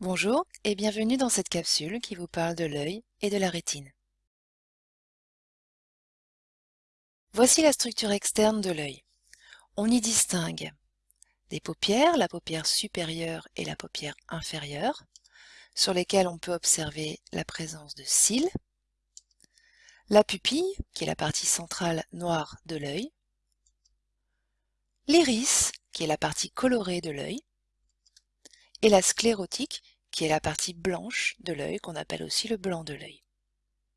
Bonjour et bienvenue dans cette capsule qui vous parle de l'œil et de la rétine. Voici la structure externe de l'œil. On y distingue des paupières, la paupière supérieure et la paupière inférieure, sur lesquelles on peut observer la présence de cils, la pupille, qui est la partie centrale noire de l'œil, l'iris, qui est la partie colorée de l'œil, et la sclérotique, qui est la partie blanche de l'œil, qu'on appelle aussi le blanc de l'œil.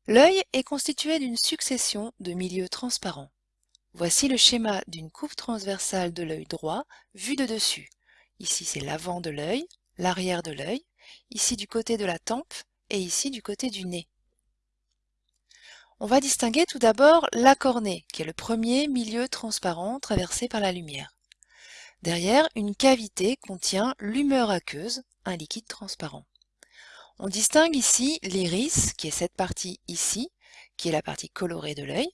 L'œil est constitué d'une succession de milieux transparents. Voici le schéma d'une coupe transversale de l'œil droit vu de dessus. Ici c'est l'avant de l'œil, l'arrière de l'œil, ici du côté de la tempe et ici du côté du nez. On va distinguer tout d'abord la cornée, qui est le premier milieu transparent traversé par la lumière. Derrière, une cavité contient l'humeur aqueuse, un liquide transparent. On distingue ici l'iris, qui est cette partie ici, qui est la partie colorée de l'œil,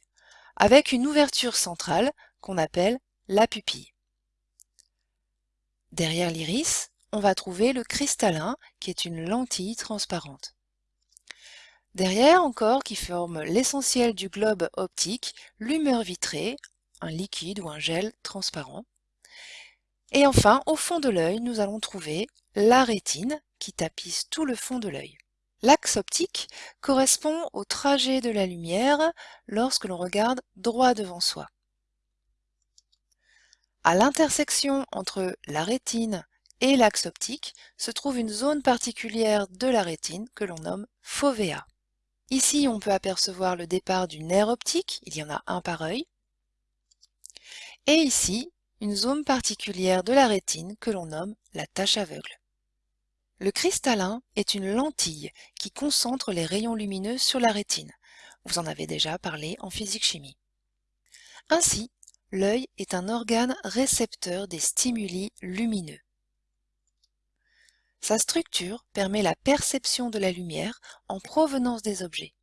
avec une ouverture centrale qu'on appelle la pupille. Derrière l'iris, on va trouver le cristallin, qui est une lentille transparente. Derrière encore, qui forme l'essentiel du globe optique, l'humeur vitrée, un liquide ou un gel transparent. Et enfin, au fond de l'œil, nous allons trouver la rétine qui tapisse tout le fond de l'œil. L'axe optique correspond au trajet de la lumière lorsque l'on regarde droit devant soi. À l'intersection entre la rétine et l'axe optique se trouve une zone particulière de la rétine que l'on nomme fovea. Ici, on peut apercevoir le départ du nerf optique, il y en a un par œil. Et ici, une zone particulière de la rétine que l'on nomme la tache aveugle. Le cristallin est une lentille qui concentre les rayons lumineux sur la rétine. Vous en avez déjà parlé en physique-chimie. Ainsi, l'œil est un organe récepteur des stimuli lumineux. Sa structure permet la perception de la lumière en provenance des objets.